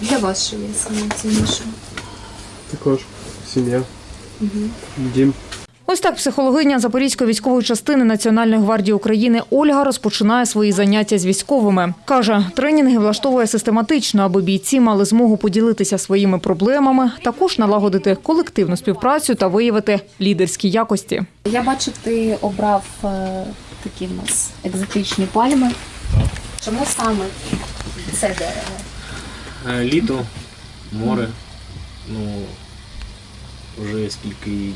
Для вас що є найцінніше? Також сім'я, дім. Ось так психологиня Запорізької військової частини Національної гвардії України Ольга розпочинає свої заняття з військовими. Каже, тренінги влаштовує систематично, аби бійці мали змогу поділитися своїми проблемами, також налагодити колективну співпрацю та виявити лідерські якості. Я бачу, ти обрав е, такі в нас екзотичні пальми. Чому саме це дерево? Е, Літо, море. Ну, вже скільки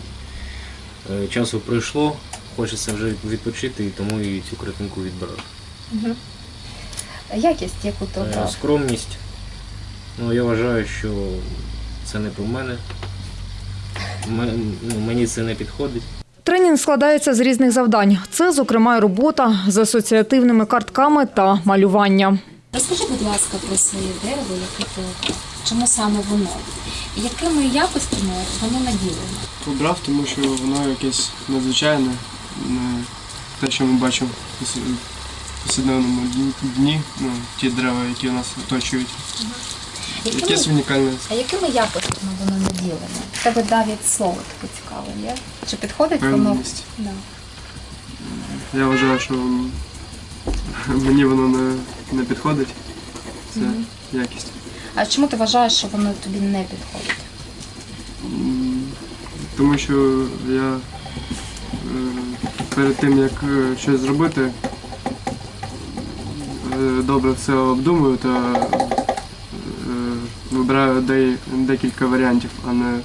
е, часу пройшло, хочеться вже відпочити, і тому і цю картинку відбирав. Якість, яку ти Е. Скромність. Ну, я вважаю, що це не про мене. Ну, мені це не підходить. Тренінг складається з різних завдань. Це, зокрема, робота з асоціативними картками та малювання. Розкажи, будь ласка, про своє дерево, яке ти. Чому саме воно? Якими якостями воно наділено? Обрав, тому що воно якесь надзвичайне, не те, що ми бачимо в повс- повсякденному дні, ну, ті дерева, які нас оточують. Якими, Якесь унікальне. а якими якостями воно наділено? В тебе навіть слово таке цікаве є? Чи підходить воно? Да. Я вважаю, що мені воно не, не підходить. Це якість. А чому ти вважаєш, що воно тобі не підходить? М, Тому що я е, перед тим, як е, щось зробити, е, добре все обдумую та е, вибираю де- декілька варіантів, а не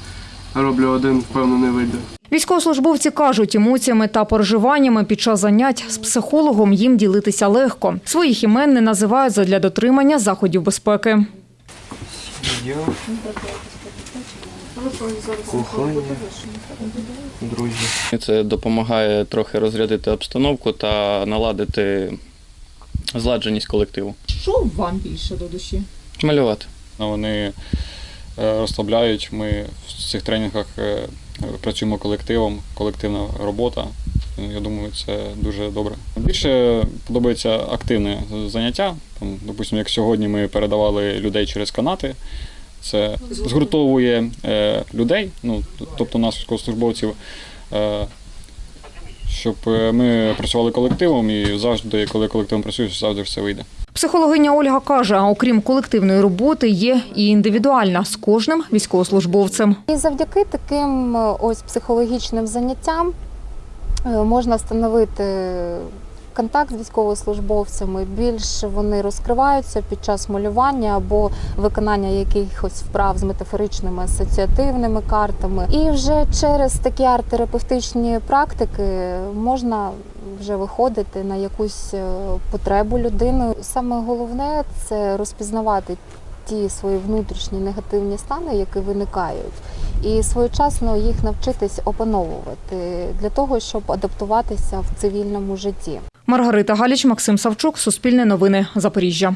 роблю один, впевнено, не вийде. Військовослужбовці кажуть, емоціями та переживаннями під час занять з психологом їм ділитися легко. Своїх імен не називають задля дотримання заходів безпеки. Кохання, друзі. Це допомагає трохи розрядити обстановку та наладити зладженість колективу. Що вам більше до душі? Малювати. Ну, Вони розслабляють. Ми в цих тренінгах е, працюємо колективом, колективна робота. Я думаю, це дуже добре. Більше подобається активне заняття. Там, допустимо, як сьогодні ми передавали людей через канати. Це згуртовує е, людей, ну, тобто нас, військовослужбовців, е, щоб е, ми працювали колективом і завжди, коли колективом працюєш, завжди все вийде. Психологиня Ольга каже, окрім колективної роботи, є і індивідуальна з кожним військовослужбовцем. І завдяки таким е, ось психологічним заняттям е, можна встановити контакт з військовослужбовцями. Більш вони розкриваються під час малювання або виконання якихось вправ з метафоричними асоціативними картами. І вже через такі арт-терапевтичні практики можна вже виходити на якусь е, потребу людини. Саме головне це розпізнавати ті свої внутрішні негативні стани, які виникають, і своєчасно їх навчитись опановувати для того, щоб адаптуватися в цивільному житті. Маргарита Галіч, Максим Савчук, Суспільне новини, Запоріжжя.